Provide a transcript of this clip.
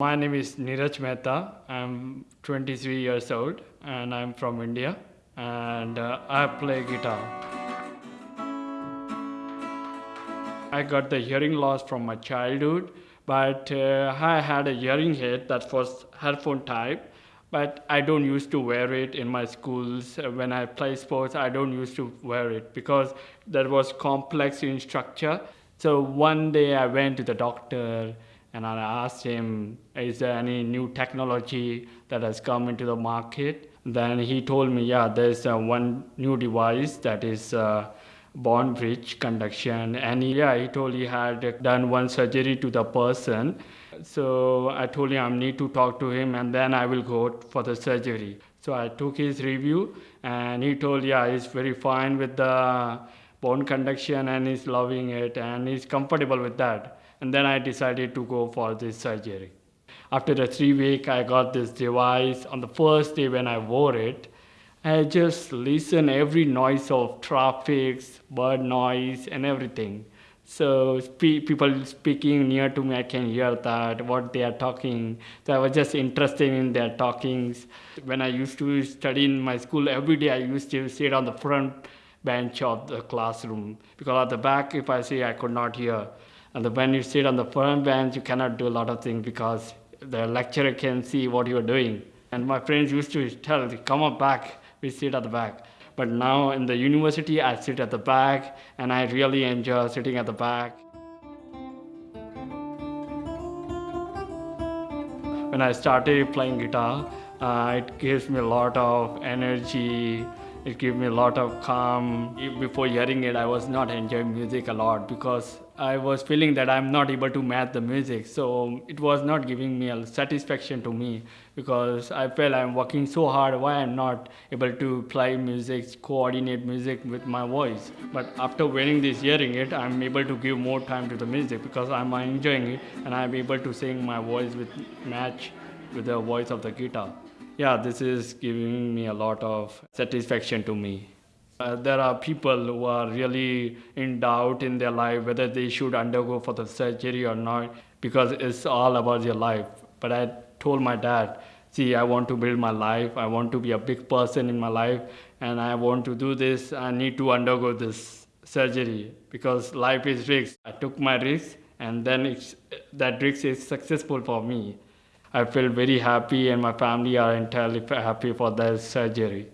My name is Neeraj Mehta. I'm 23 years old and I'm from India and uh, I play guitar. I got the hearing loss from my childhood, but uh, I had a hearing aid that was headphone type, but I don't used to wear it in my schools. When I play sports, I don't used to wear it because that was complex in structure. So one day I went to the doctor and I asked him, is there any new technology that has come into the market? Then he told me, yeah, there's uh, one new device that is uh, Bonebridge conduction. And he, yeah, he told he had done one surgery to the person. So I told him I need to talk to him and then I will go for the surgery. So I took his review and he told, yeah, he's very fine with the bone conduction and he's loving it and he's comfortable with that. And then I decided to go for this surgery. After the three week, I got this device. On the first day when I wore it, I just listen every noise of traffic, bird noise, and everything. So spe- people speaking near to me, I can hear that what they are talking. So I was just interested in their talkings. When I used to study in my school, every day I used to sit on the front bench of the classroom because at the back, if I say I could not hear. And when you sit on the front bench, you cannot do a lot of things because the lecturer can see what you are doing. And my friends used to tell, come up back, we sit at the back. But now in the university, I sit at the back and I really enjoy sitting at the back. When I started playing guitar, uh, it gives me a lot of energy. It gave me a lot of calm. Before hearing it, I was not enjoying music a lot because I was feeling that I'm not able to match the music. So it was not giving me a satisfaction to me because I felt I'm working so hard. Why I'm not able to play music, coordinate music with my voice. But after wearing this hearing it, I'm able to give more time to the music because I'm enjoying it and I'm able to sing my voice with match with the voice of the guitar. Yeah, this is giving me a lot of satisfaction to me. Uh, there are people who are really in doubt in their life whether they should undergo for the surgery or not because it's all about their life. But I told my dad, see, I want to build my life. I want to be a big person in my life, and I want to do this. I need to undergo this surgery because life is risk. I took my risk, and then that risk is successful for me. I feel very happy, and my family are entirely happy for that surgery.